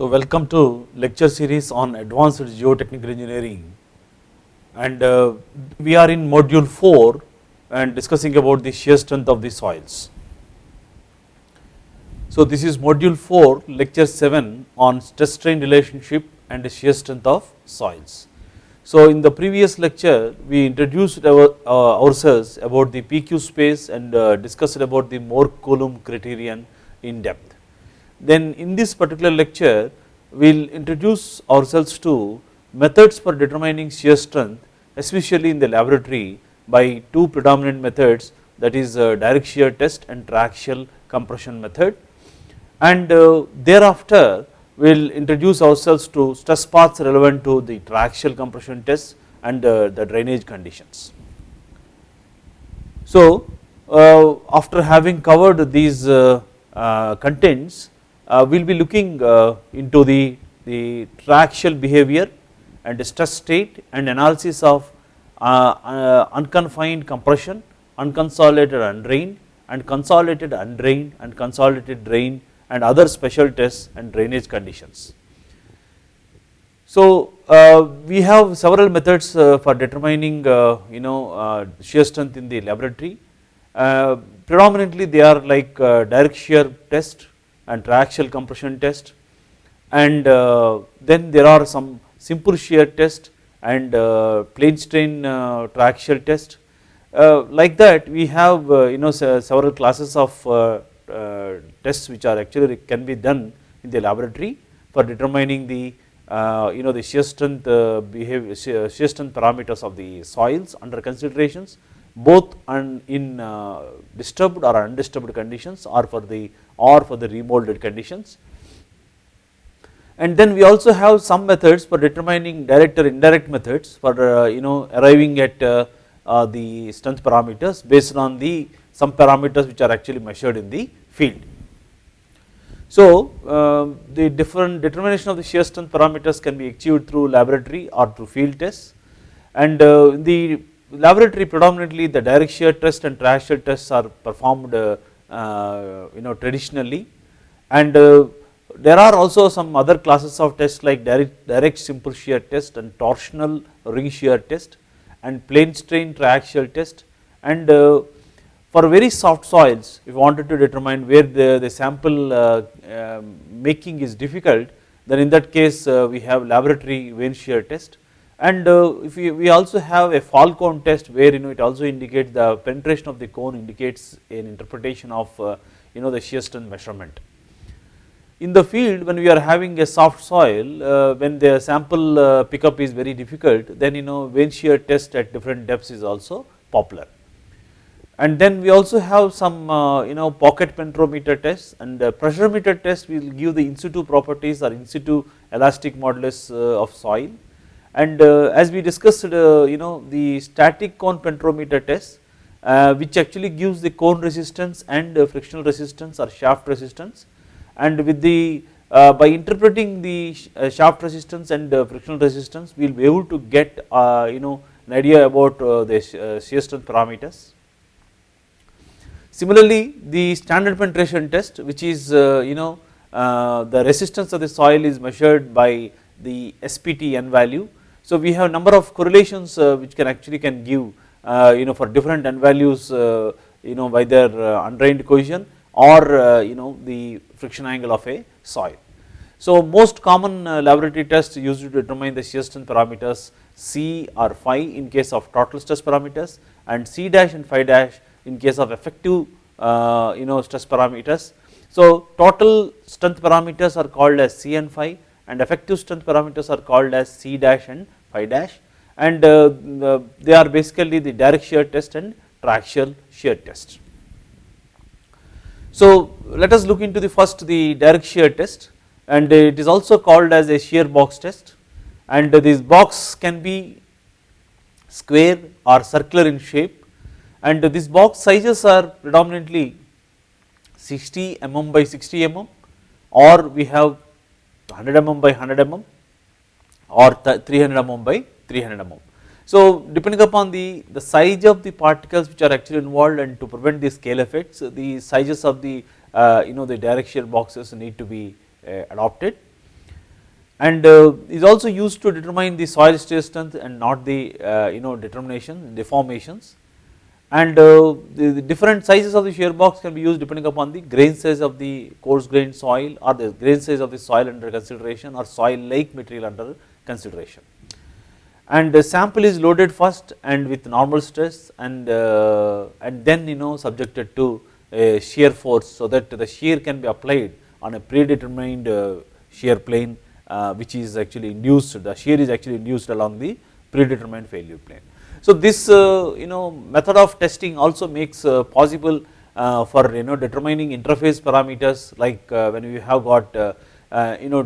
So welcome to lecture series on advanced geotechnical engineering and uh, we are in module 4 and discussing about the shear strength of the soils. So this is module 4 lecture 7 on stress strain relationship and the shear strength of soils. So in the previous lecture we introduced our, uh, ourselves about the PQ space and uh, discussed about the Mohr Coulomb criterion in depth. Then in this particular lecture we will introduce ourselves to methods for determining shear strength especially in the laboratory by two predominant methods that is uh, direct shear test and triaxial compression method and uh, thereafter we will introduce ourselves to stress paths relevant to the triaxial compression test and uh, the drainage conditions. So after having covered these contents Uh, we will be looking uh, into the, the triaxial behavior and the stress state and analysis of uh, unconfined compression, unconsolidated undrained and consolidated undrained and consolidated drained and other special tests and drainage conditions. So uh, we have several methods uh, for determining uh, you know shear strength in the laboratory. predominantly they are like direct shear test and triaxial compression test and uh, then there are some simple shear test and uh, plane strain uh, triaxial test. like that we have you know several classes of uh, tests which are actually can be done in the laboratory for determining the uh, you know the shear strength uh, behavior shear strength parameters of the soils under considerations both in disturbed or undisturbed conditions or for the or for the remolded conditions and then we also have some methods for determining direct or indirect methods for you know arriving at the strength parameters based on the some parameters which are actually measured in the field. So uh, the different determination of the shear strength parameters can be achieved through laboratory or through field tests and uh, the laboratory predominantly the direct shear test and triaxial tests are performed uh, uh you know traditionally and uh, there are also some other classes of tests like direct, direct simple shear test and torsional ring shear test and plane strain triaxial test and uh, for very soft soils, if you wanted to determine where the, the sample uh, uh, making is difficult, then in that case uh, we have laboratory vane shear test. And uh, if we, we also have a fall cone test where you know it also indicates the penetration of the cone indicates an interpretation of uh, you know the shear strength measurement. In the field when we are having a soft soil, uh, when the sample pickup is very difficult, then you know vane shear test at different depths is also popular and then we also have some uh, you know pocket penetrometer tests and pressure meter test will give the in situ properties or in situ elastic modulus uh, of soil and uh, as we discussed you know the static cone penetrometer test which actually gives the cone resistance and frictional resistance or shaft resistance and with the uh, by interpreting the uh, shaft resistance and uh, frictional resistance we will be able to get you know an idea about the shear strength parameters. Similarly, the standard penetration test which is uh, you know uh, the resistance of the soil is measured by the SPT n value. So we have a number of correlations uh, which can actually can give uh, you know for different n values uh, you know by their uh, undrained cohesion or you know the friction angle of a soil. So most common laboratory tests used to determine the shear strength parameters C or phi in case of total stress parameters and C dash and phi dash in case of effective uh, you know stress parameters. So total strength parameters are called as C and phi and effective strength parameters are called as C dash and phi dash. And uh, they are basically the direct shear test and triaxial shear test. So let us look into the first the direct shear test. And it is also called as a shear box test. And this box can be square or circular in shape. And this box sizes are predominantly 60 mm by 60 mm. Or we have 100 mm by 100 mm or 300 mm by 300 mm. So depending upon the, the size of the particles which are actually involved and to prevent the scale effects the sizes of the uh, you know the direct shear boxes need to be uh, adopted and uh, is also used to determine the soil shear strength and not the uh, you know determination deformations and uh, the, the, different sizes of the shear box can be used depending upon the grain size of the coarse grained soil or the grain size of the soil under consideration or soil like material under consideration. And the sample is loaded first and with normal stress and uh, and then you know subjected to a shear force so that the shear can be applied on a predetermined uh, shear plane uh, which is actually induced the shear is actually induced along the predetermined failure plane. So this uh, you know method of testing also makes uh, possible uh, for you know determining interface parameters like when we have got you know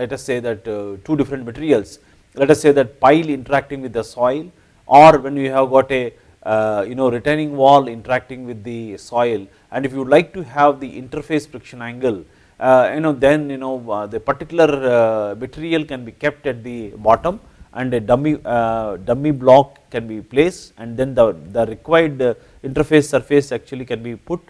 let us say that two different materials. Let us say that pile interacting with the soil or when we have got a uh, you know retaining wall interacting with the soil. And if you would like to have the interface friction angle uh, you know then you know uh, the particular material can be kept at the bottom and a dummy uh, dummy block can be placed and then the, the required uh, interface surface actually can be put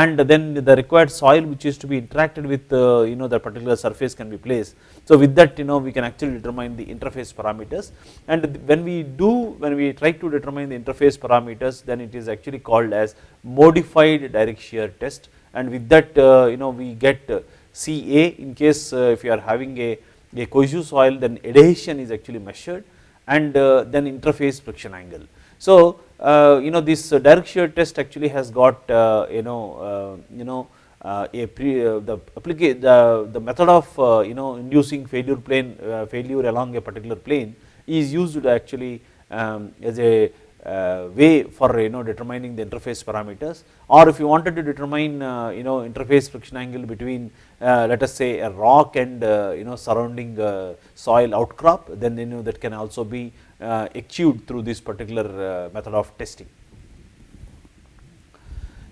and then the required soil which is to be interacted with uh, you know the particular surface can be placed. So with that you know we can actually determine the interface parameters and when we do when we try to determine the interface parameters then it is actually called as modified direct shear test and with that uh, you know we get uh, CA in case if you are having a a cohesive soil then adhesion is actually measured and uh, then interface friction angle. So uh, you know this direct shear test actually has got uh, you know you know a pre the applicate the, the method of you know inducing failure plane failure along a particular plane is used actually um, as a uh, way for you know determining the interface parameters or if you wanted to determine uh, you know interface friction angle between uh, let us say a rock and uh, you know surrounding uh, soil outcrop then you know that can also be uh, achieved through this particular method of testing.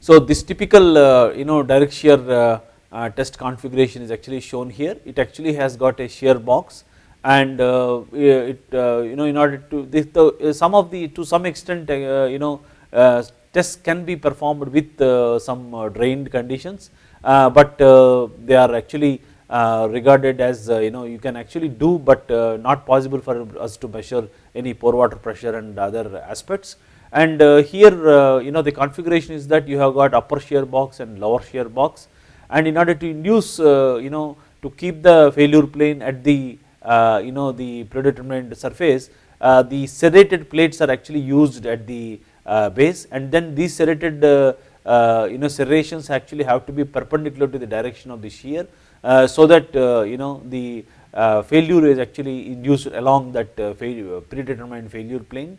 So this typical you know direct shear test configuration is actually shown here it actually has got a shear box and uh, it uh, you know in order to this the uh, some of the to some extent uh, you know uh, tests can be performed with uh, some drained conditions. But they are actually regarded as you know you can actually do but not possible for us to measure any pore water pressure and other aspects. And here you know the configuration is that you have got upper shear box and lower shear box. And in order to induce you know to keep the failure plane at the uh, Uh, you know the predetermined surface, uh, the serrated plates are actually used at the uh, base and then these serrated uh, uh, you know serrations actually have to be perpendicular to the direction of the shear so that you know the failure is actually induced along that predetermined failure plane.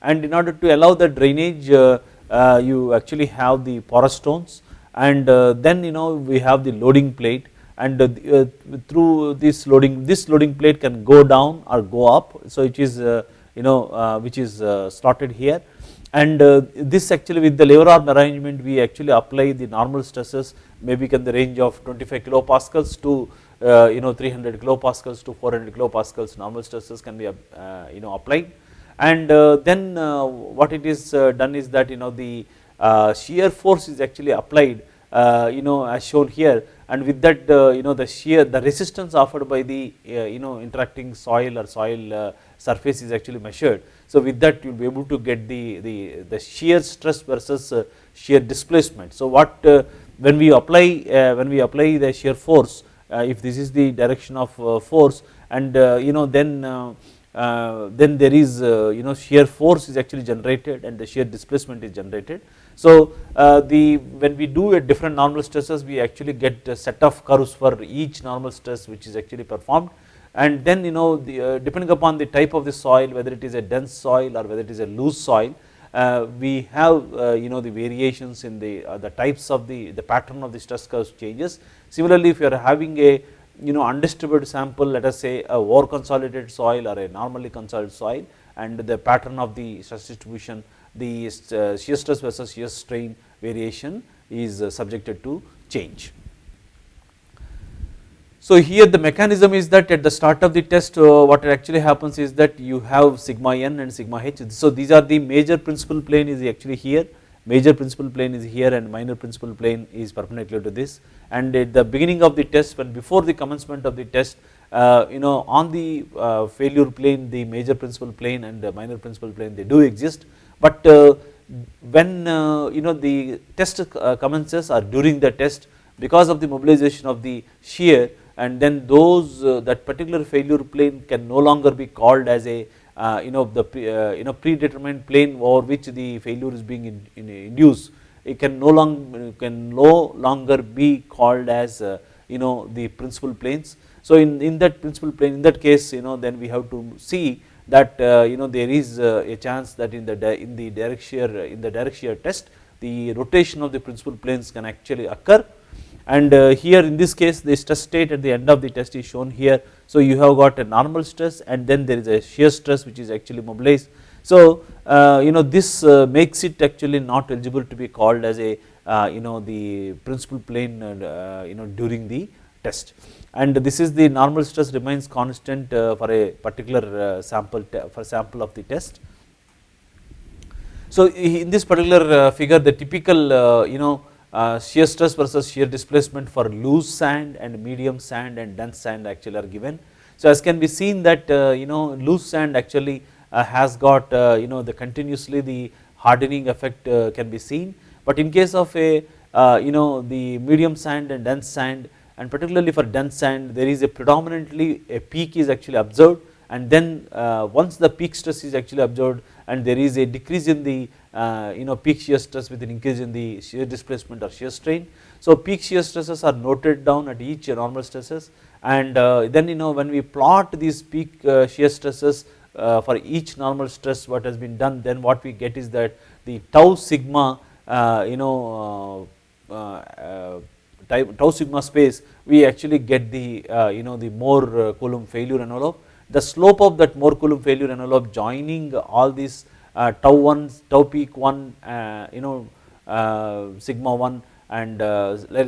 And in order to allow the drainage you actually have the porous stones and then you know we have the loading plate and uh, uh, through this loading this loading plate can go down or go up. So it is uh, you know uh, which is uh, slotted here. And uh, this actually with the lever arm arrangement we actually apply the normal stresses maybe can the range of 25 kilopascals to you know 300 kilopascals to 400 kilopascals normal stresses can be you know applied and then what it is done is that you know the shear force is actually applied you know as shown here and with that uh, you know the shear the resistance offered by the uh, you know interacting soil or soil uh, surface is actually measured. So with that you will be able to get the, the, the shear stress versus shear displacement. So what when we apply when we apply the shear force if this is the direction of force and you know then uh, then there is uh, you know shear force is actually generated and the shear displacement is generated. So uh, the when we do a different normal stresses we actually get a set of curves for each normal stress which is actually performed and then you know the, depending upon the type of the soil whether it is a dense soil or whether it is a loose soil uh, we have uh, you know the variations in the uh, the types of the the pattern of the stress curves changes. Similarly, if you are having a you know undistributed sample let us say a over consolidated soil or a normally consolidated soil and the pattern of the stress distribution the uh, shear stress versus shear strain variation is uh, subjected to change. So here the mechanism is that at the start of the test uh, what actually happens is that you have sigma n and sigma h. So these are the major principal plane is actually here major principal plane is here and minor principal plane is perpendicular to this and at the beginning of the test when before the commencement of the test Uh, you know on the uh, failure plane the major principal plane and the minor principal plane they do exist, but uh, when uh, you know the test uh, commences or during the test because of the mobilization of the shear and then those that particular failure plane can no longer be called as a you know the you know predetermined plane over which the failure is being in, in induced. It can no longer can no longer be called as you know the principal planes so in, in that principal plane in that case you know then we have to see that uh, you know there is uh, a chance that in the in the direct shear in the direct shear test the rotation of the principal planes can actually occur and uh, here in this case the stress state at the end of the test is shown here. So you have got a normal stress and then there is a shear stress which is actually mobilized. So uh, you know this uh, makes it actually not eligible to be called as a uh, you know the principal plane you know during the test and this is the normal stress remains constant uh, for a particular uh, sample for sample of the test. So in this particular uh, figure the typical uh, you know uh, shear stress versus shear displacement for loose sand and medium sand and dense sand actually are given. So as can be seen that uh, you know loose sand actually has got you know the continuously the hardening effect can be seen but in case of a you know the medium sand and dense sand and particularly for dense sand there is a predominantly a peak is actually observed and then uh, once the peak stress is actually observed and there is a decrease in the uh, you know peak shear stress with an increase in the shear displacement or shear strain. So peak shear stresses are noted down at each normal stresses and uh, then you know when we plot these peak shear stresses for each normal stress what has been done then what we get is that the tau sigma you know tau sigma space we actually get the uh, you know the Mohr uh, Coulomb failure envelope. The slope of that Mohr Coulomb failure envelope joining all these uh, tau 1, tau peak 1 you know sigma 1 and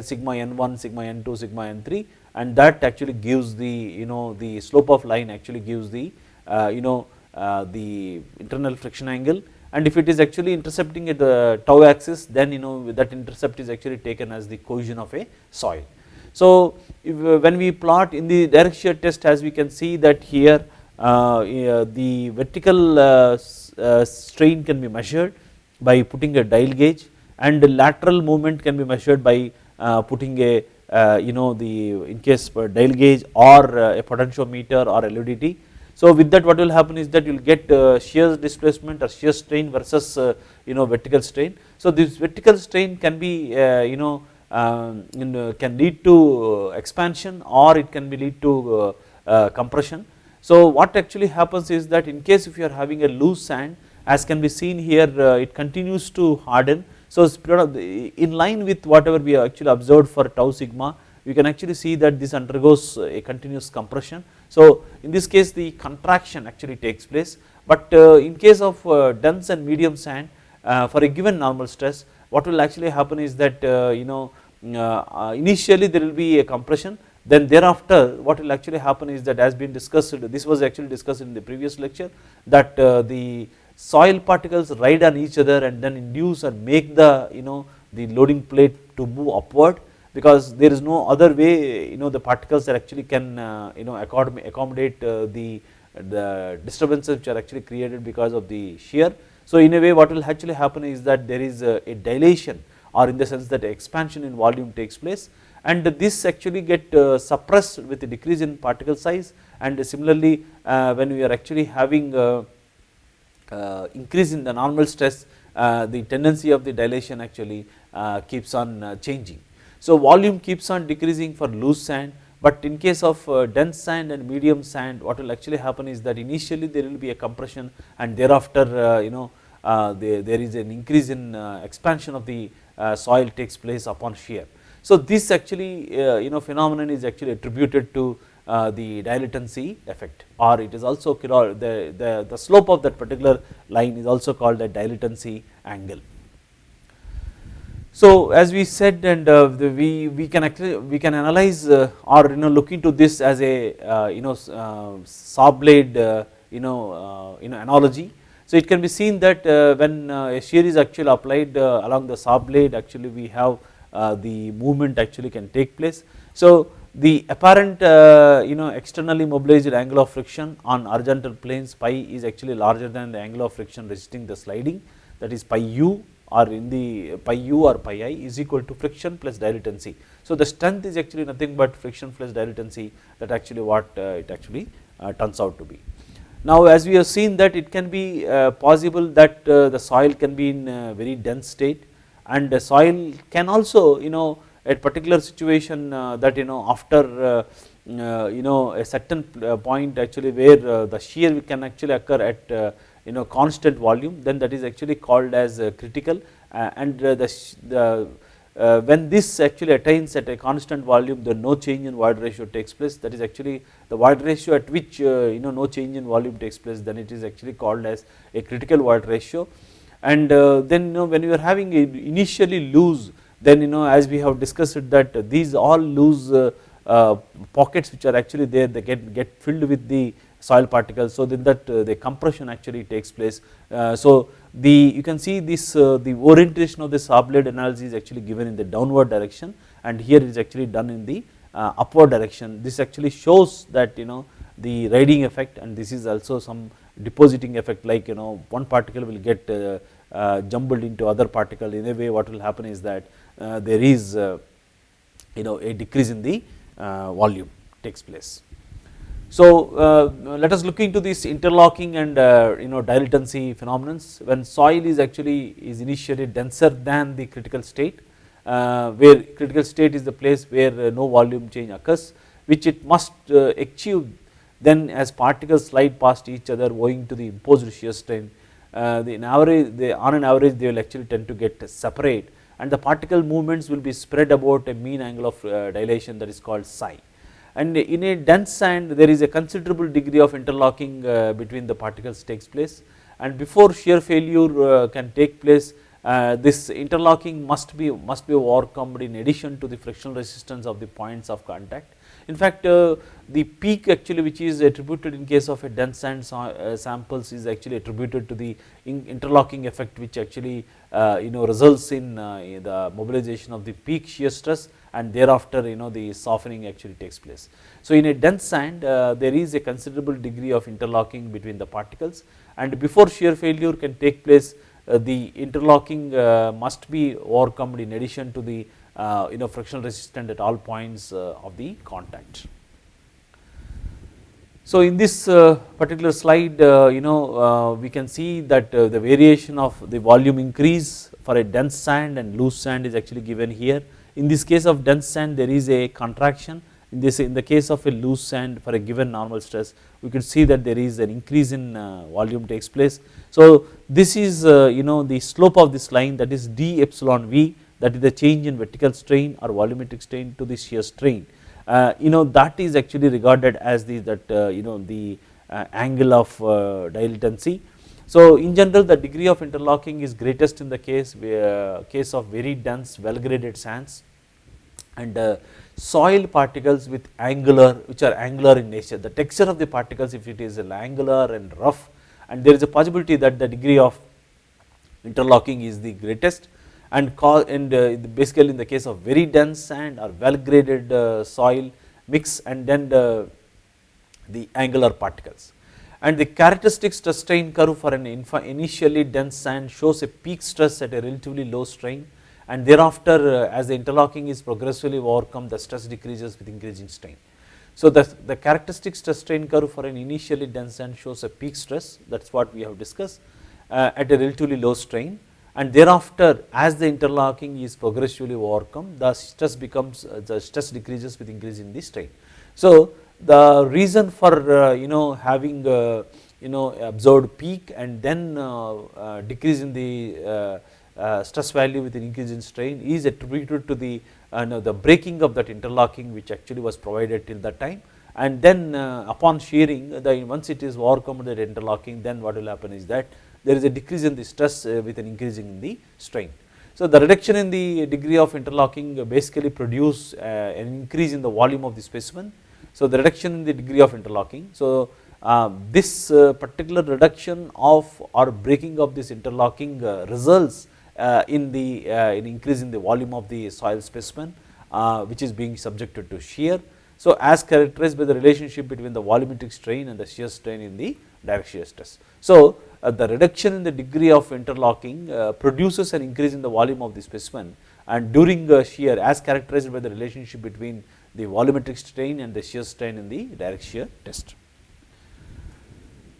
sigma n1, sigma n2, sigma n3 and that actually gives the you know the slope of line actually gives the you know the internal friction angle and if it is actually intercepting at the tau axis then you know that intercept is actually taken as the cohesion of a soil. So if, uh, when we plot in the direct shear test as we can see that here uh, the vertical uh, uh, strain can be measured by putting a dial gauge and the lateral movement can be measured by uh, putting a uh, you know the in case dial gauge or a potentiometer or LVDT so with that what will happen is that you will get uh, shear displacement or shear strain versus uh, you know vertical strain. So this vertical strain can be uh, you know um, can lead to expansion or it can be lead to compression. So what actually happens is that in case if you are having a loose sand as can be seen here it continues to harden. So in line with whatever we actually observed for tau sigma you can actually see that this undergoes a continuous compression so in this case the contraction actually takes place but uh, in case of uh, dense and medium sand uh, for a given normal stress what will actually happen is that you know initially there will be a compression then thereafter what will actually happen is that as been discussed this was actually discussed in the previous lecture that the soil particles ride on each other and then induce and make the you know the loading plate to move upward because there is no other way you know the particles that actually can uh, you know accommodate uh, the the disturbances which are actually created because of the shear. So in a way what will actually happen is that there is a, a dilation or in the sense that expansion in volume takes place and this actually get uh, suppressed with a decrease in particle size and similarly uh, when we are actually having uh, uh, increase in the normal stress the tendency of the dilation actually keeps on changing. So volume keeps on decreasing for loose sand but in case of uh, dense sand and medium sand what will actually happen is that initially there will be a compression and thereafter uh, you know uh, there, there is an increase in expansion of the soil takes place upon shear. So this actually you know phenomenon is actually attributed to the dilatancy effect or it is also the, the, the slope of that particular line is also called the dilatancy angle. So as we said and uh, we, we can actually we can analyze uh, or you know look into this as a uh, you know uh, saw blade uh, you know uh, you know analogy. So it can be seen that when a shear is actually applied along the saw blade actually we have the movement actually can take place. So the apparent uh, you know externally mobilized angle of friction on horizontal planes pi is actually larger than the angle of friction resisting the sliding that is pi u or in the pi u or pi i is equal to friction plus dilatancy. So the strength is actually nothing but friction plus dilatancy that actually what uh, it actually uh, turns out to be. Now as we have seen that it can be uh, possible that uh, the soil can be in a very dense state and the soil can also you know at particular situation uh, that you know after uh, you know a certain point actually where the shear can actually occur at you know constant volume then that is actually called as critical. And the, the uh, when this actually attains at a constant volume the no change in void ratio takes place. That is actually the void ratio at which uh, you know no change in volume takes place then it is actually called as a critical void ratio. And uh, then you know when you are having initially loose then you know as we have discussed that these all loose uh, uh, pockets which are actually there they get, get filled with the soil particles so that uh, the compression actually takes place. so the you can see this the orientation of the saw blade analysis is actually given in the downward direction and here it is actually done in the upward direction this actually shows that you know the riding effect and this is also some depositing effect like you know one particle will get uh, uh, jumbled into other particle in a way what will happen is that uh, there is you know a decrease in the volume takes place. So uh, let us look into this interlocking and uh, you know dilatancy phenomenons when soil is actually is initially denser than the critical state uh, where critical state is the place where no volume change occurs which it must achieve. Then as particles slide past each other owing to the imposed shear strain uh, the average they on an average they will actually tend to get separate. And the particle movements will be spread about a mean angle of uh, dilation that is called psi and in a dense sand there is a considerable degree of interlocking uh, between the particles takes place. And before shear failure uh, can take place uh, this interlocking must be must be overcome in addition to the frictional resistance of the points of contact. In fact, uh, the peak actually which is attributed in case of a dense sand uh, samples is actually attributed to the interlocking effect which actually uh, you know results in the mobilization of the peak shear stress and thereafter you know the softening actually takes place. So in a dense sand there is a considerable degree of interlocking between the particles and before shear failure can take place the interlocking must be overcome in addition to the uh, you know frictional resistant at all points uh, of the contact. So in this uh, particular slide you know we can see that the variation of the volume increase for a dense sand and loose sand is actually given here. In this case of dense sand there is a contraction in this in the case of a loose sand for a given normal stress we could see that there is an increase in volume takes place. So this is you know the slope of this line that is d epsilon v that is the change in vertical strain or volumetric strain to the shear strain. Uh, you know that is actually regarded as the that uh, you know the uh, angle of uh, dilatancy. So in general the degree of interlocking is greatest in the case where, case of very dense well graded sands and uh, soil particles with angular which are angular in nature. The texture of the particles if it is angular and rough and there is a possibility that the degree of interlocking is the greatest. And, and uh, basically in the case of very dense sand or well graded uh, soil mix and then the, the angular particles. And the characteristic stress strain curve for an initially dense sand shows a peak stress at a relatively low strain and thereafter uh, as the interlocking is progressively overcome the stress decreases with increasing strain. So the, the characteristic stress strain curve for an initially dense sand shows a peak stress that is what we have discussed uh, at a relatively low strain and thereafter as the interlocking is progressively overcome the stress becomes uh, the stress decreases with increase in the strain. So the reason for uh, you know having uh, you know observed peak and then uh, decrease in the uh, stress value with an increase in strain is attributed to the no, the breaking of that interlocking which actually was provided till that time and then upon shearing the once it is overcome that interlocking then what will happen is that there is a decrease in the stress uh, with an increasing in the strain. So the reduction in the degree of interlocking basically produce uh, an increase in the volume of the specimen. So the reduction in the degree of interlocking. So uh, this uh, particular reduction of or breaking of this interlocking uh, results uh, in the in increase in the volume of the soil specimen which is being subjected to shear So as characterized by the relationship between the volumetric strain and the shear strain in the direct shear stress. So uh, the reduction in the degree of interlocking uh, produces an increase in the volume of the specimen and during the shear as characterized by the relationship between the volumetric strain and the shear strain in the direct shear test.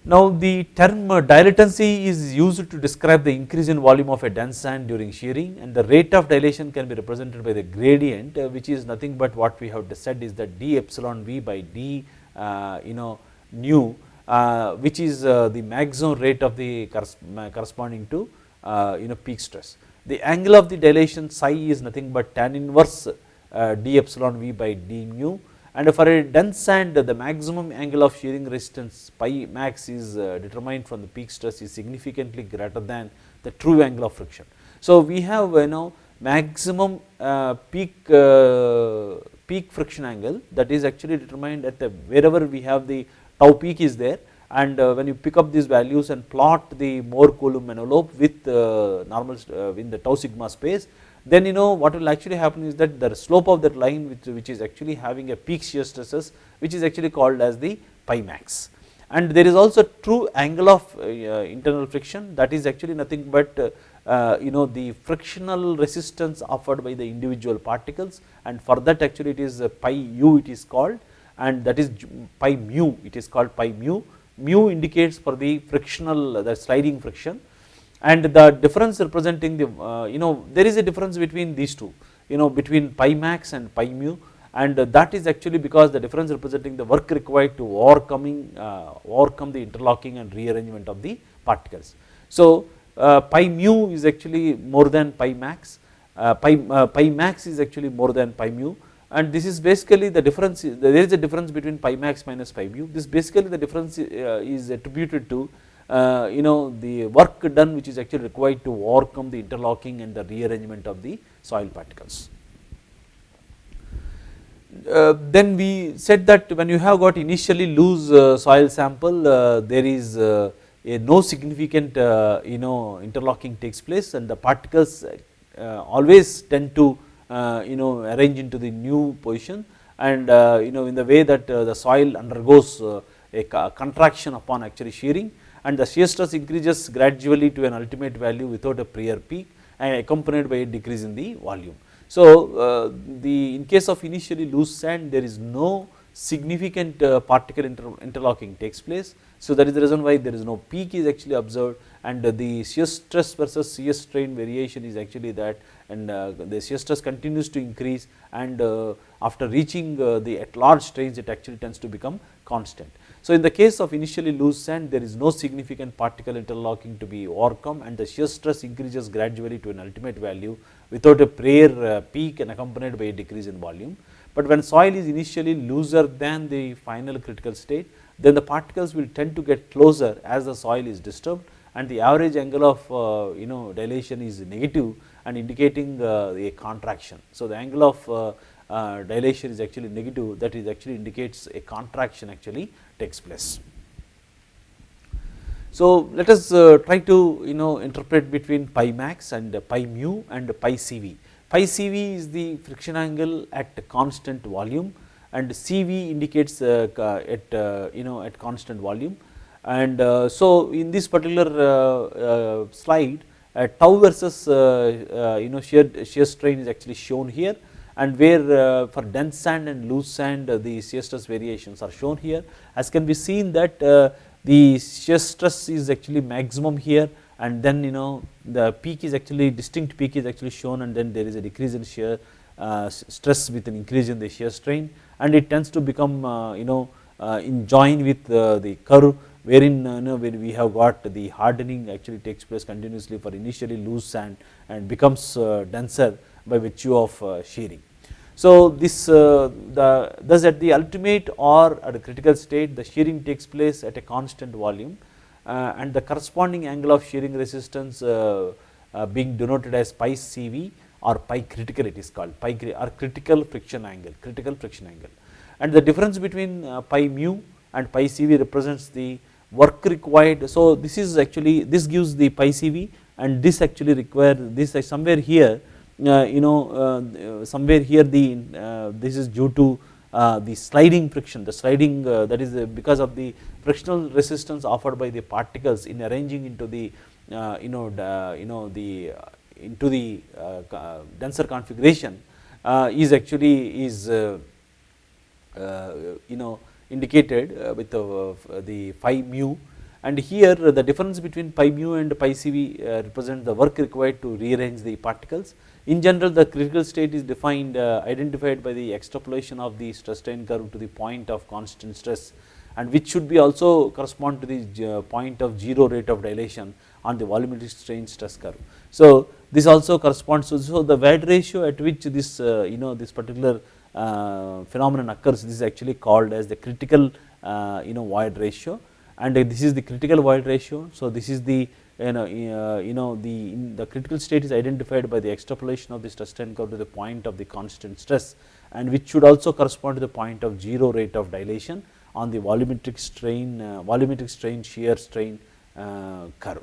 Now the term dilatancy is used to describe the increase in volume of a dense sand during shearing and the rate of dilation can be represented by the gradient uh, which is nothing but what we have said is that d epsilon v by d uh, you know nu uh, which is uh, the maximum rate of the corresponding to uh, you know peak stress. The angle of the dilation psi is nothing but tan inverse uh, d epsilon v by d mu and for a dense sand the maximum angle of shearing resistance pi max is uh, determined from the peak stress is significantly greater than the true angle of friction. So we have you know maximum uh, peak uh, peak friction angle that is actually determined at the wherever we have the tau peak is there and when you pick up these values and plot the Mohr Coulomb envelope with normal in the tau sigma space then you know what will actually happen is that the slope of that line which, which is actually having a peak shear stresses which is actually called as the pi max. And there is also true angle of uh, internal friction that is actually nothing but uh, uh, you know the frictional resistance offered by the individual particles. And for that actually it is pi u it is called. And that is pi mu it is called pi mu. Mu indicates for the frictional the sliding friction and the difference representing the uh, you know there is a difference between these two you know between pi max and pi mu. And that is actually because the difference representing the work required to overcoming uh, overcome the interlocking and rearrangement of the particles. So uh, pi mu is actually more than pi max, uh, pi, uh, pi max is actually more than pi mu. And this is basically the difference there is a difference between pi max minus pi mu. This basically the difference uh, is attributed to you know the work done which is actually required to overcome the interlocking and the rearrangement of the soil particles. Uh, then we said that when you have got initially loose uh, soil sample uh, there is uh, a no significant uh, you know interlocking takes place and the particles always tend to you know arrange into the new position and you know in the way that the soil undergoes a contraction upon actually shearing and the shear stress increases gradually to an ultimate value without a prior peak and accompanied by a decrease in the volume. So uh, the in case of initially loose sand there is no significant uh, particle inter interlocking takes place. So that is the reason why there is no peak is actually observed and uh, the shear stress versus shear strain variation is actually that and uh, the shear stress continues to increase and uh, after reaching uh, the at large strains it actually tends to become constant. So in the case of initially loose sand there is no significant particle interlocking to be overcome and the shear stress increases gradually to an ultimate value without a prior uh, peak and accompanied by a decrease in volume. But when soil is initially looser than the final critical state then the particles will tend to get closer as the soil is disturbed and the average angle of uh, you know dilation is negative and indicating uh, a contraction. So the angle of dilation is actually negative that is actually indicates a contraction actually takes place. So let us uh, try to you know interpret between pi max and pi mu and pi CV. Pi CV is the friction angle at constant volume and CV indicates uh, at uh, you know at constant volume and uh, so in this particular uh, uh, slide tau versus you know shear, shear strain is actually shown here and where uh, for dense sand and loose sand uh, the shear stress variations are shown here as can be seen that uh, the shear stress is actually maximum here and then you know the peak is actually distinct peak is actually shown and then there is a decrease in shear uh, stress with an increase in the shear strain and it tends to become uh, you know uh, in join with the curve wherein you know when we have got the hardening actually takes place continuously for initially loose sand and becomes denser by virtue of shearing. So this uh, the thus at the ultimate or at a critical state the shearing takes place at a constant volume uh, and the corresponding angle of shearing resistance uh, being denoted as pi CV or pi critical it is called pi or critical friction angle critical friction angle and the difference between pi mu and pi CV represents the work required. So this is actually this gives the pi CV and this actually require this somewhere here Uh, you know uh, uh, somewhere here the uh, this is due to uh, the sliding friction, the sliding that is because of the frictional resistance offered by the particles in arranging into the you know you know the into the denser configuration is actually is you know indicated with the phi mu. And here the difference between pi mu and pi CV represent the work required to rearrange the particles in general the critical state is defined uh, identified by the extrapolation of the stress strain curve to the point of constant stress and which should be also correspond to the uh, point of 0 rate of dilation on the volumetric strain stress curve. So, this also corresponds to so the void ratio at which this uh, you know this particular uh, phenomenon occurs this is actually called as the critical uh, you know void ratio and this is the critical void ratio. So, this is the you know, uh, you know the, the critical state is identified by the extrapolation of the stress strain curve to the point of the constant stress and which should also correspond to the point of 0 rate of dilation on the volumetric strain uh, volumetric strain shear strain uh, curve.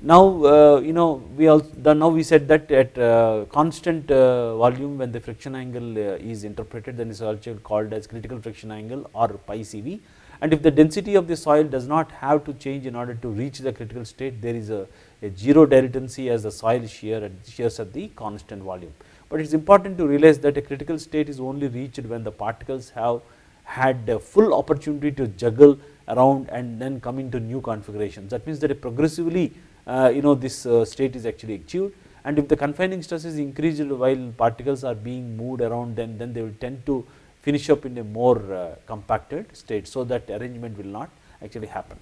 Now uh, you know we also now we said that at uh, constant uh, volume when the friction angle is interpreted then is also called as critical friction angle or pi CV and if the density of the soil does not have to change in order to reach the critical state there is a, a zero dilatancy as the soil shear at shears at the constant volume. But it is important to realize that a critical state is only reached when the particles have had a full opportunity to juggle around and then come into new configurations. That means that progressively uh, you know this uh, state is actually achieved and if the confining stress is increased while particles are being moved around then, then they will tend to finish up in a more uh, compacted state so that arrangement will not actually happen.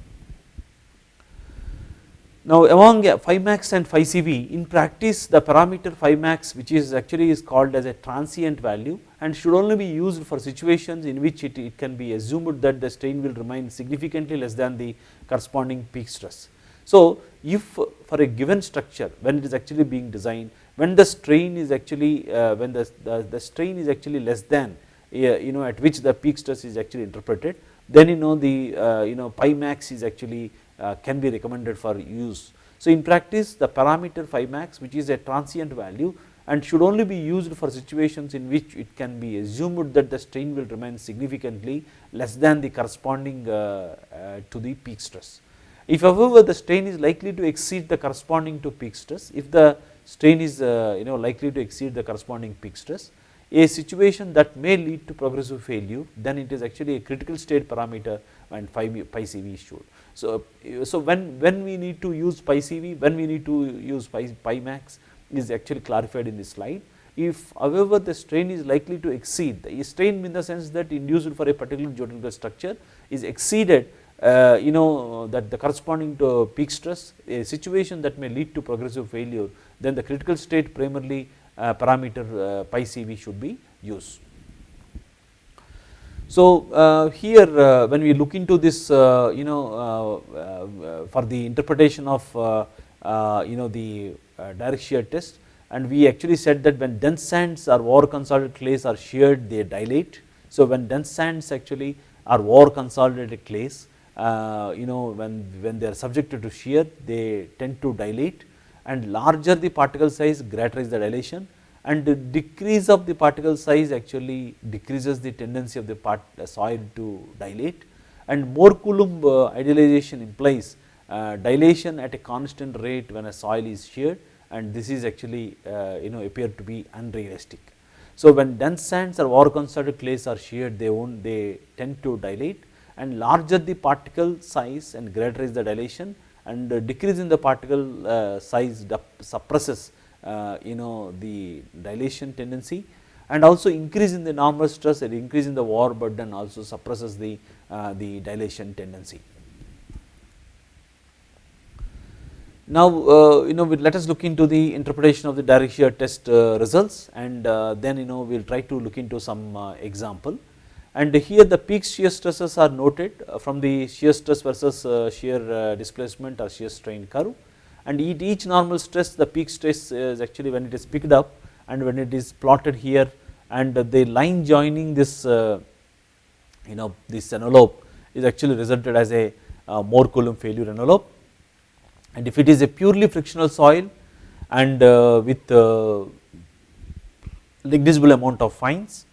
Now among phi max and phi CV in practice the parameter phi max which is actually is called as a transient value and should only be used for situations in which it, it can be assumed that the strain will remain significantly less than the corresponding peak stress. So if for a given structure when it is actually being designed when the strain is actually uh, when the, the, the strain is actually less than you know at which the peak stress is actually interpreted then you know the uh, you know pi max is actually uh, can be recommended for use. So in practice the parameter phi max which is a transient value and should only be used for situations in which it can be assumed that the strain will remain significantly less than the corresponding uh, to the peak stress. If however the strain is likely to exceed the corresponding to peak stress, if the strain is you know likely to exceed the corresponding peak stress, a situation that may lead to progressive failure then it is actually a critical state parameter and pi, pi CV is shown. So, so when, when we need to use pi CV, when we need to use pi, pi max is actually clarified in this slide. If however the strain is likely to exceed, the strain in the sense that induced for a particular geometrical structure is exceeded uh, you know that the corresponding to peak stress, a situation that may lead to progressive failure, then the critical state primarily Uh, parameter uh, pi CV should be used. So uh, here uh, when we look into this uh, you know for the interpretation of you know the direct shear test and we actually said that when dense sands or over consolidated clays are sheared they dilate. So when dense sands actually are over consolidated clays uh, you know when, when they are subjected to shear they tend to dilate and larger the particle size greater is the dilation and the decrease of the particle size actually decreases the tendency of the part, uh, soil to dilate and Mohr Coulomb uh, idealization implies uh, dilation at a constant rate when a soil is sheared and this is actually uh, you know appear to be unrealistic. So when dense sands or over concentrated clays are sheared they won't they tend to dilate and larger the particle size and greater is the dilation and decrease in the particle uh, size suppresses uh, you know the dilation tendency and also increase in the normal stress and increase in the overburden also suppresses the, uh, the dilation tendency. Now, uh, you know let us look into the interpretation of the direct shear test uh, results and uh, then you know we will try to look into some uh, example. And here the peak shear stresses are noted from the shear stress versus shear displacement or shear strain curve. And at each normal stress the peak stress is actually when it is picked up and when it is plotted here and the line joining this uh, you know this envelope is actually resulted as a uh, Mohr Coulomb failure envelope. And if it is a purely frictional soil and uh, with negligible amount of fines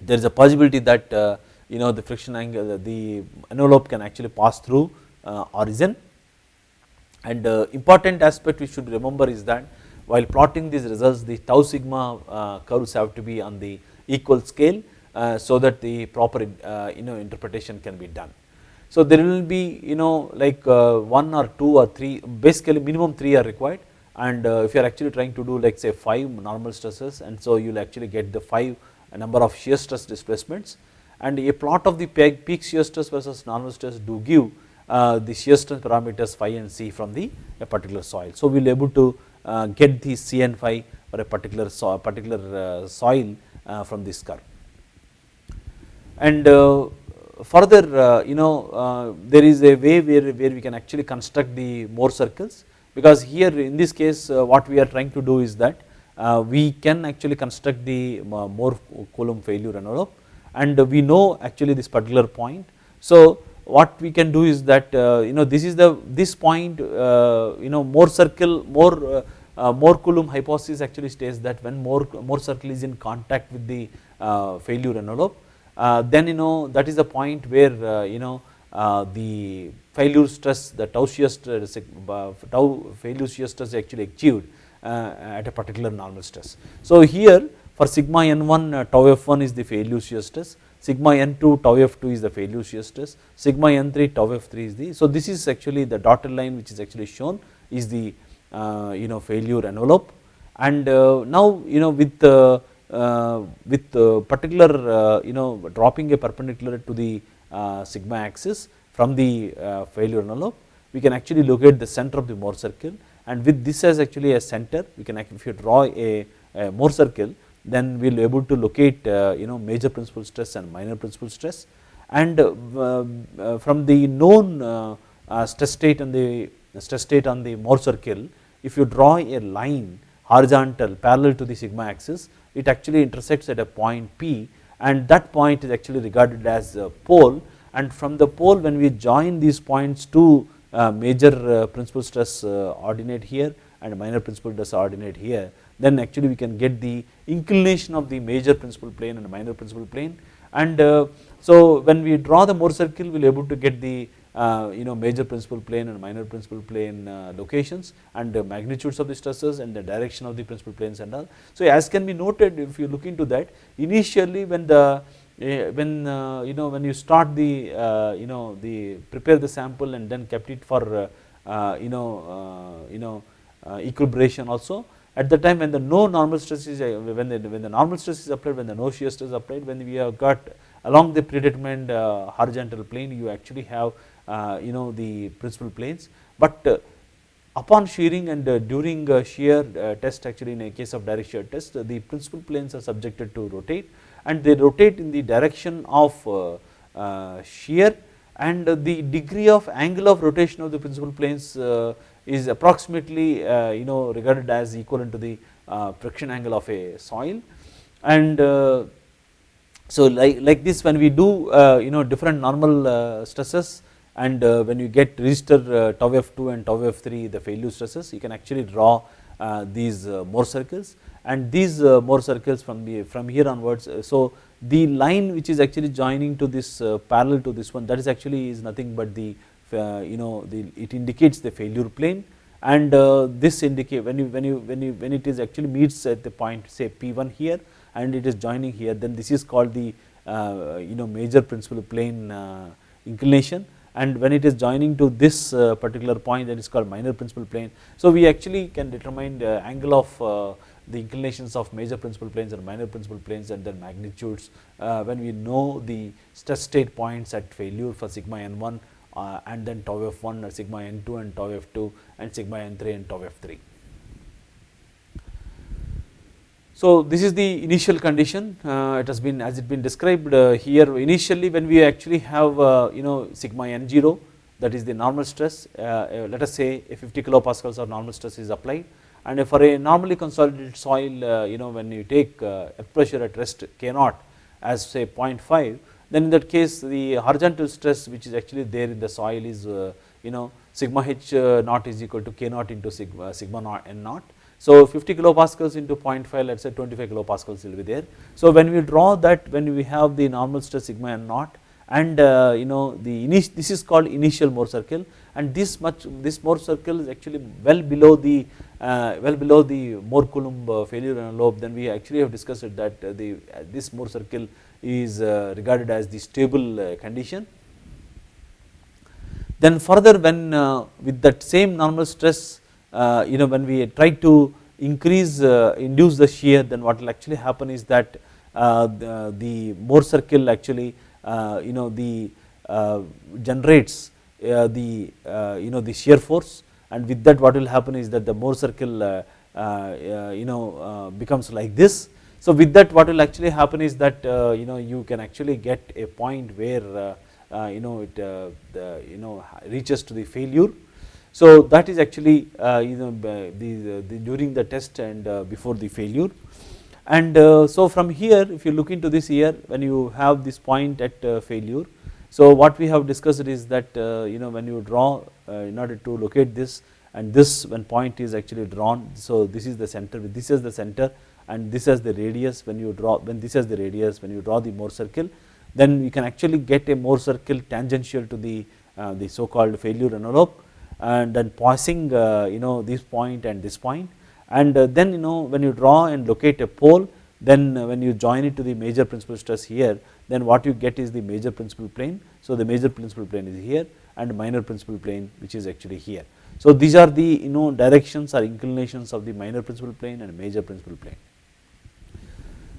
there is a possibility that uh, you know the friction angle the envelope can actually pass through uh, origin and uh, important aspect we should remember is that while plotting these results the tau sigma uh, curves have to be on the equal scale uh, so that the proper uh, you know interpretation can be done. So there will be you know like uh, one or two or three basically minimum three are required and uh, if you are actually trying to do like say 5 normal stresses and so you will actually get the 5 number of shear stress displacements and a plot of the peak shear stress versus normal stress do give uh, the shear stress parameters phi and c from the a particular soil. So we will able to uh, get the c and phi for a particular so particular uh, soil uh, from this curve. And uh, further uh, you know there is a way where, where we can actually construct the Mohr circles because here in this case what we are trying to do is that Uh, we can actually construct the uh, Mohr Coulomb failure envelope and we know actually this particular point. So what we can do is that uh, you know this is the this point uh, you know Mohr circle Mohr uh, uh Mohr Coulomb hypothesis actually states that when more Mohr circle is in contact with the failure envelope then you know that is the point where you know the failure stress the tau shear stress tau failure shear stress actually achieved at a particular normal stress. So here for sigma n1 tau f1 is the failure shear stress sigma n2 tau f2 is the failure shear stress, sigma n3 tau f3 is the, so this is actually the dotted line which is actually shown is the uh, you know failure envelope and uh, now you know with uh, uh with particular uh, you know dropping a perpendicular to the uh, sigma axis from the failure envelope we can actually locate the center of the Mohr circle and with this as actually a center we can if you draw a, a Mohr circle then we will be able to locate uh, you know major principal stress and minor principal stress. And uh, uh, from the known stress state and the stress state on the Mohr circle if you draw a line horizontal parallel to the sigma axis it actually intersects at a point P. And that point is actually regarded as a pole. And from the pole when we join these points to major principal stress ordinate here and minor principal stress ordinate here then actually we can get the inclination of the major principal plane and minor principal plane and uh, so when we draw the Mohr circle we will able to get the uh, you know major principal plane and minor principal plane uh, locations and the magnitudes of the stresses and the direction of the principal planes and all. So as can be noted if you look into that initially when the uh, when uh, you know when you start the uh, you know the prepare the sample and then kept it for you know you know equilibration also. At the time when the no normal stress is uh, when the, when the normal stress is applied when the no shear stress is applied when we have got along the predetermined uh, horizontal plane you actually have uh, you know the principal planes. But uh, upon shearing and uh, during uh, shear test actually in a case of direct shear test the principal planes are subjected to rotate and they rotate in the direction of uh, uh, shear and the degree of angle of rotation of the principal planes uh, is approximately uh, you know regarded as equivalent to the uh, friction angle of a soil. And uh, so like, like this when we do you know different normal stresses and when you get register tau f2 and tau f3 the failure stresses you can actually draw these Mohr circles and these Mohr circles from the from here onwards so the line which is actually joining to this parallel to this one that is actually is nothing but the uh, you know the, it indicates the failure plane and uh, this indicate when you when you when you when it is actually meets at the point say P1 here and it is joining here then this is called the uh, you know major principal plane inclination and when it is joining to this uh, particular point that is called minor principal plane. So we actually can determine the angle of uh, the inclinations of major principal planes and minor principal planes and their magnitudes uh, when we know the stress state points at failure for sigma n1 uh, and then tau f1 or sigma n2 and tau f2 and sigma n3 and tau f3. So this is the initial condition uh, it has been as it been described uh, here initially when we actually have uh, you know sigma n0 that is the normal stress uh, uh, let us say a 50 kilopascals of normal stress is applied and for a normally consolidated soil you know when you take earth pressure at rest k naught as say 0.5 then in that case the horizontal stress which is actually there in the soil is uh, you know sigma h uh, naught is equal to k naught into sigma, sigma naught n naught. So 50 kilopascals into 0.5 let us say 25 kilopascals will be there. So when we draw that when we have the normal stress sigma n naught and uh, you know the this is called initial Mohr circle and this much this Mohr circle is actually well below the uh, well below the Mohr Coulomb uh, failure envelope then we actually have discussed that uh, the this Mohr circle is uh, regarded as the stable uh, condition. Then further when with that same normal stress uh, you know when we try to increase uh, induce the shear then what will actually happen is that uh, the, the Mohr circle actually you know the generates the you know the shear force and with that what will happen is that the Mohr circle uh, uh, uh, you know becomes like this. So with that what will actually happen is that you know you can actually get a point where you know it the, you know reaches to the failure so that is actually uh, you know the, the, during the test and uh, before the failure and uh, so from here if you look into this here when you have this point at failure so what we have discussed is that you know when you draw in order to locate this and this when point is actually drawn so this is the center this is the center and this is the radius when you draw when this is the radius when you draw the Mohr circle then you can actually get a Mohr circle tangential to the uh, the so called failure envelope and then passing uh, you know this point and this point. And uh, then you know when you draw and locate a pole then uh, when you join it to the major principal stress here then what you get is the major principal plane. So the major principal plane is here and minor principal plane which is actually here. So these are the you know directions or inclinations of the minor principal plane and major principal plane.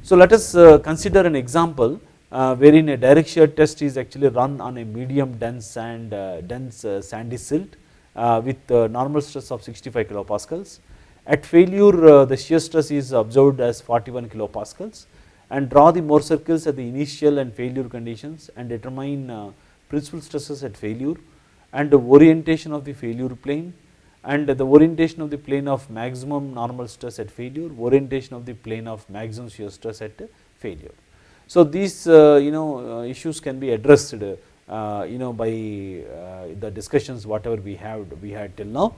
So let us consider an example uh, wherein a direct shear test is actually run on a medium dense and uh, dense uh, sandy silt uh, with normal stress of 65 kilopascals. At failure uh, the shear stress is observed as 41 kilopascals and draw the Mohr circles at the initial and failure conditions and determine uh, principal stresses at failure and the orientation of the failure plane and the orientation of the plane of maximum normal stress at failure, orientation of the plane of maximum shear stress at failure. So these you know issues can be addressed uh, you know by uh, the discussions whatever we have we had till now.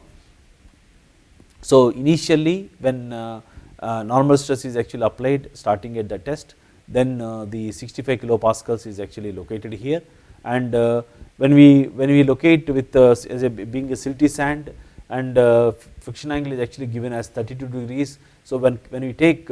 So initially when uh, Uh, normal stress is actually applied starting at the test. Then uh, the 65 kilopascals is actually located here. And uh, when we when we locate with as a being a silty sand and friction angle is actually given as 32 degrees. So when, when we take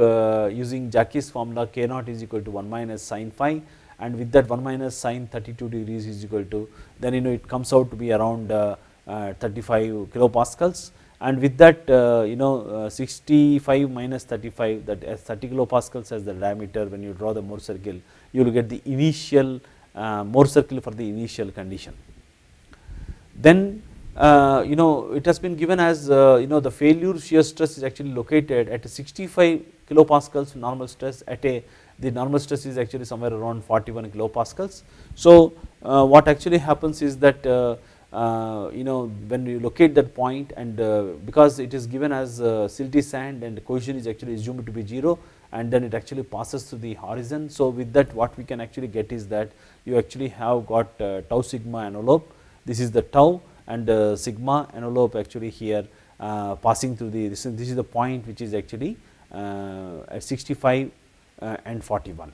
using Jaky's formula k naught is equal to 1 minus sine phi. And with that 1 minus sine 32 degrees is equal to then you know it comes out to be around uh, uh, 35 kilopascals and with that uh, you know 65 minus 35 that as 30 kilopascals as the diameter when you draw the Mohr circle you will get the initial Mohr circle for the initial condition. Then uh, you know it has been given as uh, you know the failure shear stress is actually located at 65 kilopascals normal stress at a the normal stress is actually somewhere around 41 kilopascals. So uh, what actually happens is that uh, uh, Uh, you know when you locate that point and uh, because it is given as uh, silty sand and cohesion is actually assumed to be 0 and then it actually passes through the horizon. So with that what we can actually get is that you actually have got tau sigma envelope this is the tau and sigma envelope actually here passing through the this is, this is the point which is actually at 65 uh, and 41.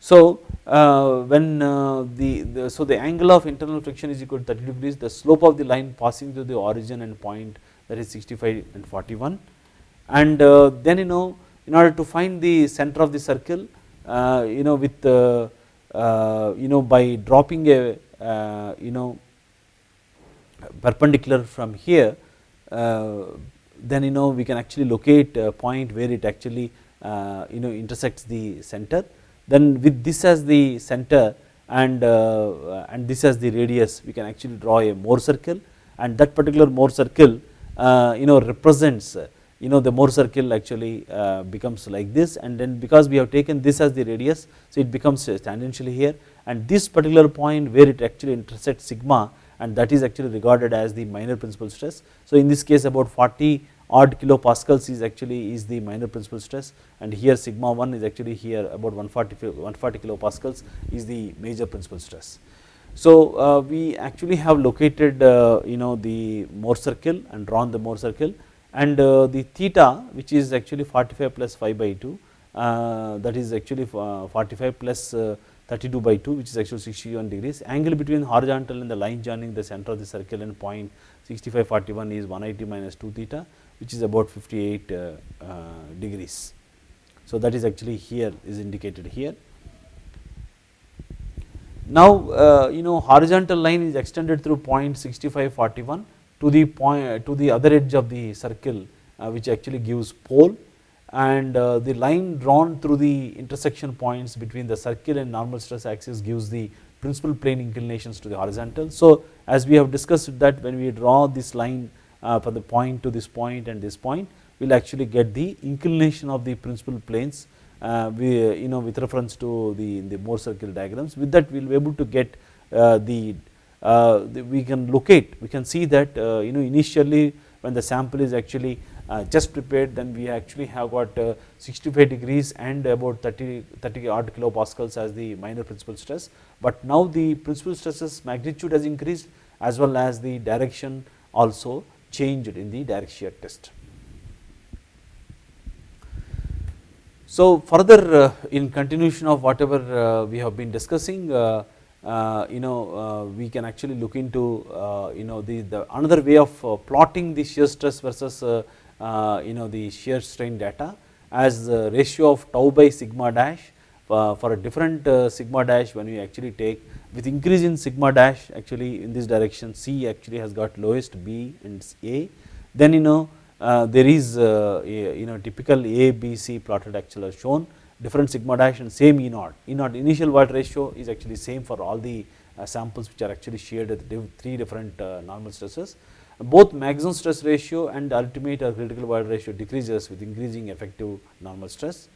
So uh, when uh, the, the, so the angle of internal friction is equal to 30 degrees the slope of the line passing through the origin and point that is 65 and 41 and then you know in order to find the center of the circle you know with you know by dropping a you know perpendicular from here then you know we can actually locate a point where it actually uh, you know intersects the center then with this as the center and uh, and this as the radius we can actually draw a Mohr circle. And that particular Mohr circle uh, you know represents you know the Mohr circle actually becomes like this. And then because we have taken this as the radius so it becomes tangentially here. And this particular point where it actually intersects sigma and that is actually regarded as the minor principal stress. So in this case about 40 odd kilopascals is actually is the minor principal stress and here sigma 1 is actually here about 140, 140 kilopascals is the major principal stress. So uh, we actually have located uh, you know the Mohr circle and drawn the Mohr circle and uh, the theta which is actually 45 plus phi by 2 uh, that is actually uh, 45 plus uh, 32 by 2 which is actually 61 degrees. Angle between horizontal and the line joining the center of the circle and point 65 41 is 180 minus 2 theta which is about 58 uh, uh, degrees. So, that is actually here is indicated here. Now, uh, you know horizontal line is extended through point 65 41 to the point to the other edge of the circle which actually gives pole and the line drawn through the intersection points between the circle and normal stress axis gives the principal plane inclinations to the horizontal. So, as we have discussed that when we draw this line uh, from the point to this point and this point we will actually get the inclination of the principal planes uh, we you know with reference to the, the Mohr circle diagrams. With that we will be able to get uh, the, the, we can locate we can see that you know initially when the sample is actually uh, just prepared then we actually have got uh, 65 degrees and about 30, 30 odd kilopascals as the minor principal stress, but now the principal stresses magnitude has increased as well as the direction also changed in the direct shear test. So, further uh, in continuation of whatever uh, we have been discussing uh, you know we can actually look into you know the, the another way of plotting the shear stress versus you know the shear strain data as the ratio of tau by sigma dash for a different uh, sigma dash when we actually take with increase in sigma dash actually in this direction C actually has got lowest B and A. Then you know uh, there is uh, a, you know typical A B C plotted actually are shown. Different sigma dash and same E naught. E naught initial void ratio is actually same for all the uh, samples which are actually shared at three different normal stresses. Both maximum stress ratio and ultimate or critical void ratio decreases with increasing effective normal stress.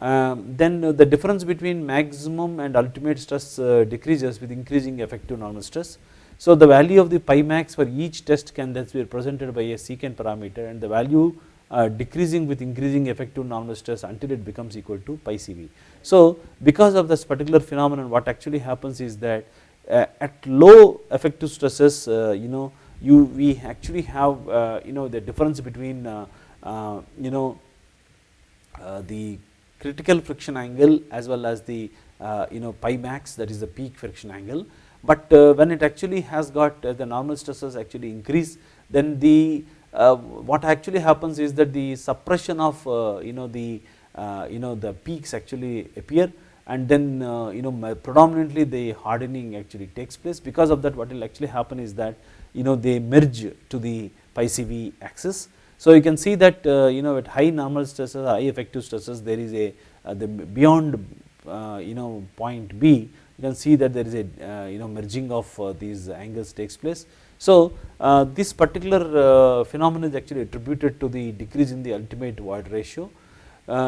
Um, then the difference between maximum and ultimate stress uh, decreases with increasing effective normal stress. So, the value of the phi max for each test can thus be represented by a secant parameter and the value uh, decreasing with increasing effective normal stress until it becomes equal to phi CV. So, because of this particular phenomenon what actually happens is that uh, at low effective stresses uh, you know you we actually have uh, you know the difference between uh, uh, you know the critical friction angle as well as the uh, you know phi max that is the peak friction angle but uh, when it actually has got uh, the normal stresses actually increase then the what actually happens is that the suppression of you know the you know the peaks actually appear and then uh, you know predominantly the hardening actually takes place because of that what will actually happen is that you know they merge to the phi CV axis. So, you can see that uh, you know at high normal stresses high effective stresses there is a uh, the beyond uh, you know point B you can see that there is a you know merging of these angles takes place. So, this particular phenomenon is actually attributed to the decrease in the ultimate void ratio.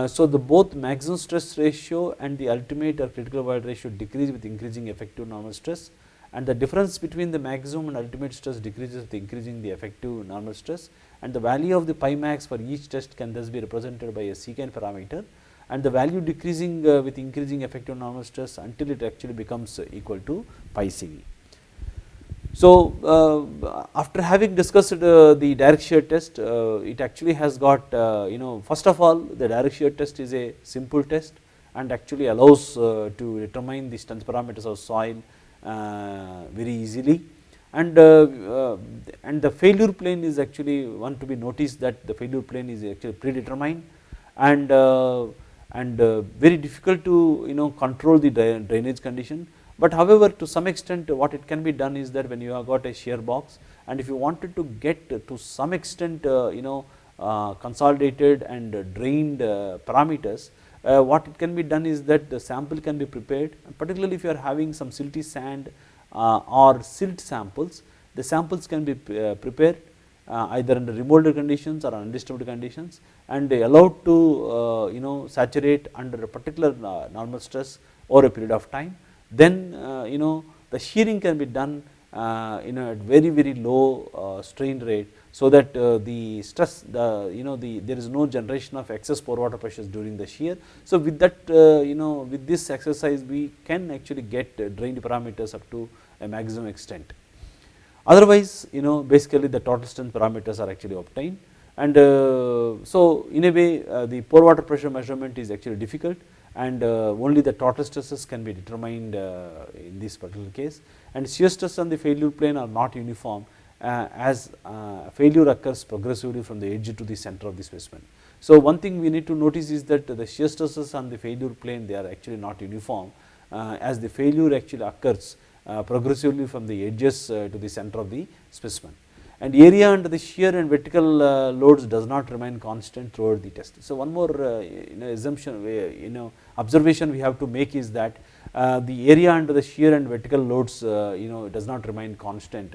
so, the both maximum stress ratio and the ultimate or critical void ratio decrease with increasing effective normal stress and the difference between the maximum and ultimate stress decreases with increasing the effective normal stress and the value of the phi max for each test can thus be represented by a secant parameter and the value decreasing uh, with increasing effective normal stress until it actually becomes uh, equal to phi CV. So, uh, after having discussed uh, the direct shear test, uh, it actually has got uh, you know first of all the direct shear test is a simple test and actually allows to determine the strength parameters of soil very easily and uh, uh, and the failure plane is actually one to be noticed that the failure plane is actually predetermined and and very difficult to you know control the drainage condition. But however to some extent what it can be done is that when you have got a shear box and if you wanted to get to some extent you know consolidated and drained parameters uh, what it can be done is that the sample can be prepared particularly if you are having some silty sand uh, or silt samples the samples can be uh, prepared uh, either under remolded conditions or undisturbed conditions and allowed to uh, you know saturate under a particular uh, normal stress over a period of time then you know the shearing can be done in a very very low strain rate so that uh, the stress the you know the there is no generation of excess pore water pressures during the shear. So, with that uh, you know with this exercise we can actually get uh, drained parameters up to a maximum extent. Otherwise you know basically the total strength parameters are actually obtained and uh, so in a way uh, the pore water pressure measurement is actually difficult and uh, only the total stresses can be determined in this particular case and shear stress on the failure plane are not uniform as failure occurs progressively from the edge to the center of the specimen. So one thing we need to notice is that the shear stresses on the failure plane they are actually not uniform uh, as the failure actually occurs uh, Uh, progressively from the edges uh, to the center of the specimen and area under the shear and vertical uh, loads does not remain constant throughout the test. So one more uh, you know assumption you know observation we have to make is that the area under the shear and vertical loads you know does not remain constant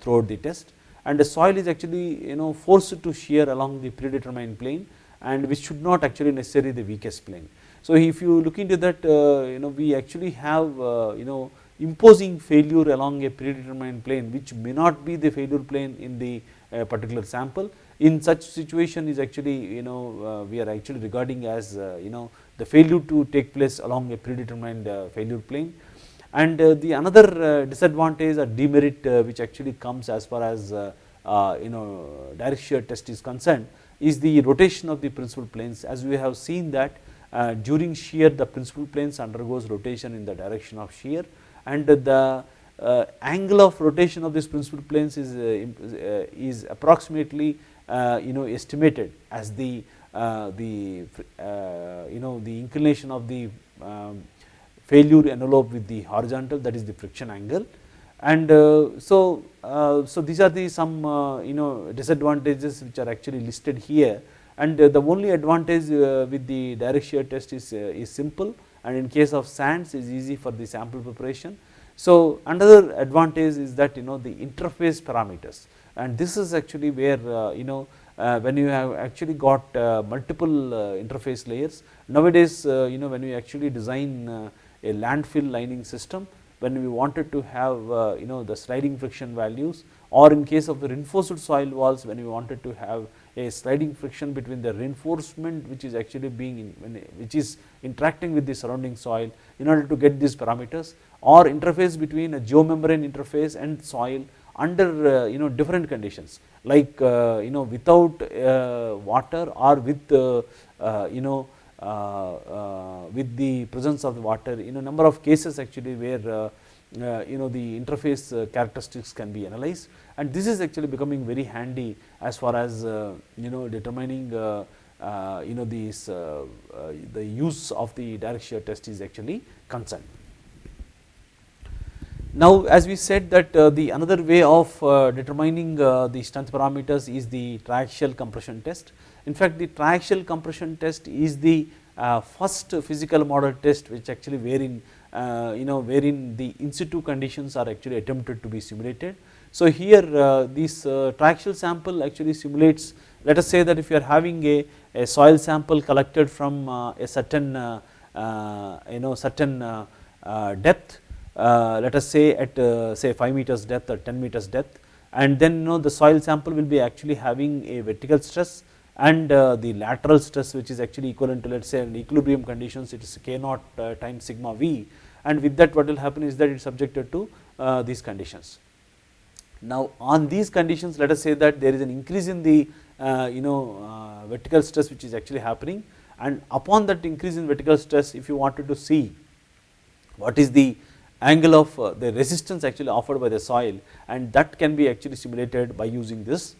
throughout the test and the soil is actually you know forced to shear along the predetermined plane and which should not actually necessarily the weakest plane. So if you look into that uh, you know we actually have uh, you know imposing failure along a predetermined plane which may not be the failure plane in the uh, particular sample. In such situation is actually you know uh, we are actually regarding as uh, you know the failure to take place along a predetermined uh, failure plane. And uh, the another uh, disadvantage or demerit which actually comes as far as you know direct shear test is concerned is the rotation of the principal planes. As we have seen that during shear the principal planes undergoes rotation in the direction of shear and the uh, angle of rotation of this principal planes is uh, is approximately uh, you know estimated as the the you know the inclination of the um, failure envelope with the horizontal that is the friction angle. And uh, so uh, so these are the some uh, you know disadvantages which are actually listed here. And the only advantage with the direct shear test is is simple and in case of sands is easy for the sample preparation. So another advantage is that you know the interface parameters. And this is actually where you know uh, when you have actually got uh, multiple uh, interface layers nowadays you know when we actually design a landfill lining system when we wanted to have uh, you know the sliding friction values or in case of the reinforced soil walls when we wanted to have a sliding friction between the reinforcement which is actually being in, which is interacting with the surrounding soil in order to get these parameters or interface between a geomembrane interface and soil under uh, you know different conditions. Like uh, you know without uh, water or with uh, uh, you know uh, with the presence of the water in a number of cases actually where you know the interface characteristics can be analyzed and this is actually becoming very handy as far as you know determining you know these the use of the direct shear test is actually concerned. Now as we said that uh, the another way of uh, determining uh, the strength parameters is the triaxial compression test. In fact, the triaxial compression test is the uh, first physical model test which actually wherein uh, you know wherein the in situ conditions are actually attempted to be simulated. So here uh, this triaxial sample actually simulates let us say that if you are having a, a soil sample collected from a certain you know certain depth let us say at say 5 meters depth or 10 meters depth and then you know the soil sample will be actually having a vertical stress and uh, the lateral stress which is actually equivalent to let us say in equilibrium conditions it is k naught uh, times sigma v and with that what will happen is that it is subjected to uh, these conditions. Now on these conditions let us say that there is an increase in the you know vertical stress which is actually happening and upon that increase in vertical stress if you wanted to see what is the angle of uh, the resistance actually offered by the soil and that can be actually simulated by using this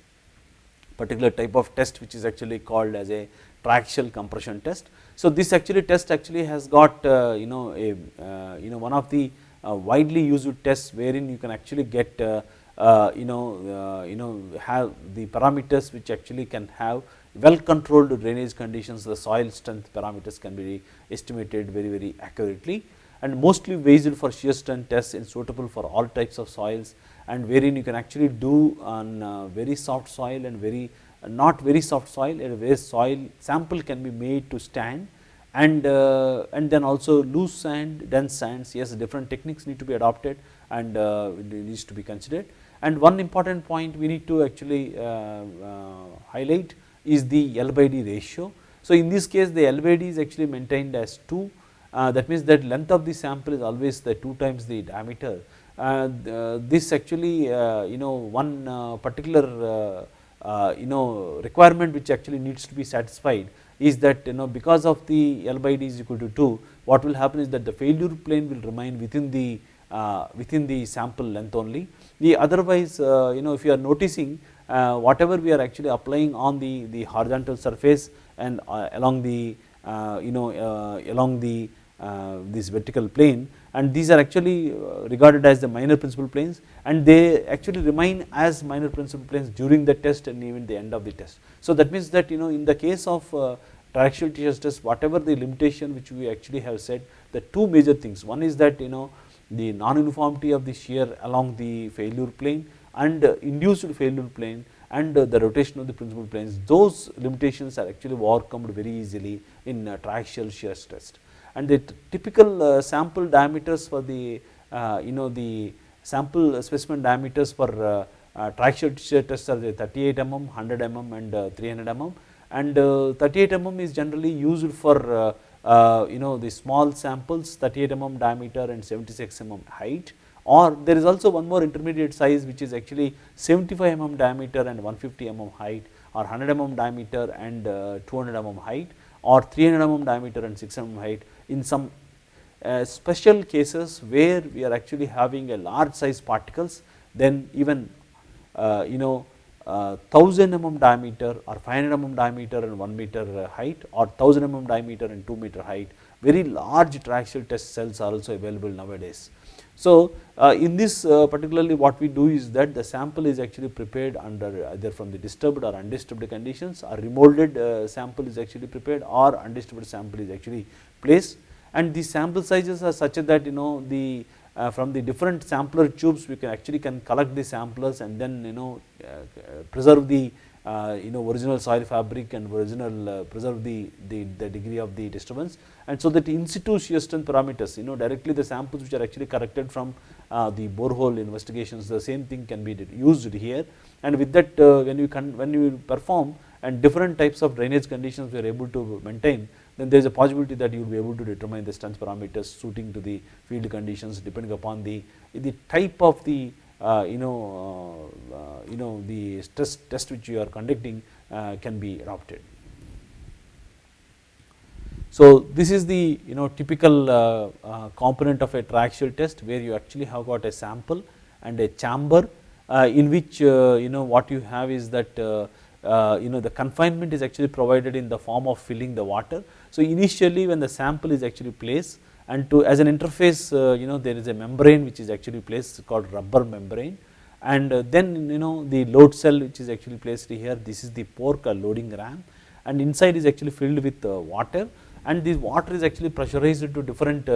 particular type of test which is actually called as a triaxial compression test. So this actually test actually has got uh, you know a uh, you know one of the uh, widely used tests wherein you can actually get you know you know have the parameters which actually can have well controlled drainage conditions. The soil strength parameters can be estimated very very accurately and mostly based for shear strength tests and suitable for all types of soils and wherein you can actually do on very soft soil and very not very soft soil a very soil sample can be made to stand and uh, and then also loose sand dense sands. Yes different techniques need to be adopted and it needs to be considered. And one important point we need to actually highlight is the L by D ratio. So in this case the L by D is actually maintained as 2 uh, that means that length of the sample is always the 2 times the diameter. Uh, this actually uh, you know one uh, particular uh, you know requirement which actually needs to be satisfied is that you know because of the L by d is equal to 2 what will happen is that the failure plane will remain within the uh, within the sample length only. The otherwise uh, you know if you are noticing uh, whatever we are actually applying on the, the horizontal surface and uh, along the uh, you know uh, along the this vertical plane and these are actually uh, regarded as the minor principal planes and they actually remain as minor principal planes during the test and even the end of the test. So that means that you know in the case of uh, triaxial shear test whatever the limitation which we actually have said the two major things one is that you know the non-uniformity of the shear along the failure plane and uh, induced failure plane and the rotation of the principal planes those limitations are actually overcome very easily in triaxial shear test and the typical uh, sample diameters for the uh, you know the sample specimen diameters for uh, triaxial shear test are the 38 mm, 100 mm and 300 mm. And 38 mm is generally used for you know the small samples 38 mm diameter and 76 mm height. Or there is also one more intermediate size which is actually 75 mm diameter and 150 mm height or 100 mm diameter and uh, 200 mm height or 300 mm diameter and 600 mm height in some uh, special cases where we are actually having a large size particles then even uh, you know uh, 1000 mm diameter or 500 mm diameter and 1 meter uh, height or 1000 mm diameter and 2 meter height very large triaxial test cells are also available nowadays. So uh, in this uh, particularly what we do is that the sample is actually prepared under either from the disturbed or undisturbed conditions or remolded uh, sample is actually prepared or undisturbed sample is actually placed. And the sample sizes are such that you know the uh, from the different sampler tubes we can actually can collect the samplers and then you know uh, preserve the uh, you know original soil fabric and original uh, preserve the, the, the degree of the disturbance. And so that in situ shear strength parameters you know directly the samples which are actually collected from uh, the borehole investigations the same thing can be used here. And with that uh, when you can when you perform and different types of drainage conditions we are able to maintain then there is a possibility that you will be able to determine the strength parameters suiting to the field conditions depending upon the, the type of the you know uh, uh, you know the stress test which you are conducting uh, can be adopted. So this is the you know typical uh, uh, component of a triaxial test where you actually have got a sample and a chamber in which you know what you have is that uh, you know the confinement is actually provided in the form of filling the water. So initially when the sample is actually placed and to as an interface uh, you know there is a membrane which is actually placed called rubber membrane. And uh, then you know the load cell which is actually placed here this is the pork loading ram and inside is actually filled with water. And this water is actually pressurized to different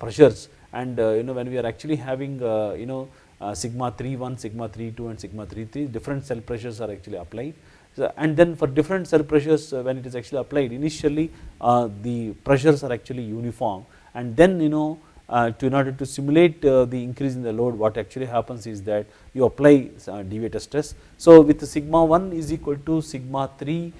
pressures. And you know when we are actually having you know uh, sigma 31, sigma 32 and sigma 33 different cell pressures are actually applied. And then for different cell pressures uh, when it is actually applied initially uh, the pressures are actually uniform and then you know uh, to in order to simulate uh, the increase in the load what actually happens is that you apply uh, deviator stress. So with sigma 1 is equal to sigma 3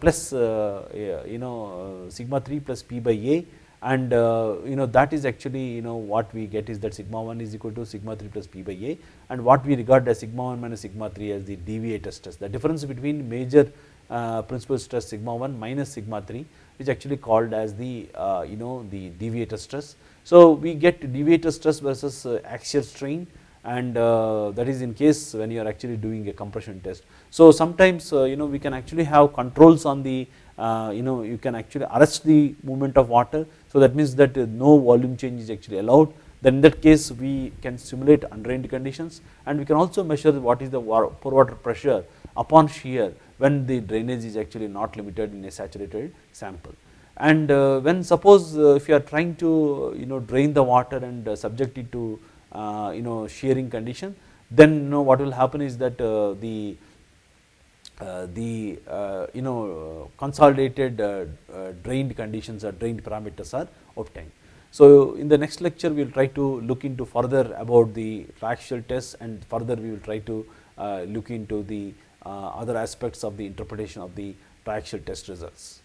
plus you know sigma 3 plus p by a and uh, you know that is actually you know what we get is that sigma 1 is equal to sigma 3 plus p by a and what we regard as sigma 1 minus sigma 3 as the deviator stress the difference between major uh, principal stress sigma 1 minus sigma 3 which actually called as the uh, you know the deviator stress. So we get deviator stress versus axial strain and uh, that is in case when you are actually doing a compression test. So sometimes uh, you know we can actually have controls on the uh, you know you can actually arrest the movement of water. So that means that no volume change is actually allowed then in that case we can simulate undrained conditions and we can also measure what is the pore water pressure upon shear when the drainage is actually not limited in a saturated sample. And uh, when suppose uh, if you are trying to you know drain the water and uh, subject it to uh, you know shearing condition then you know what will happen is that uh, the uh, the uh, you know consolidated uh, drained conditions or drained parameters are obtained. So in the next lecture we will try to look into further about the triaxial tests and further we will try to look into the other aspects of the interpretation of the triaxial test results.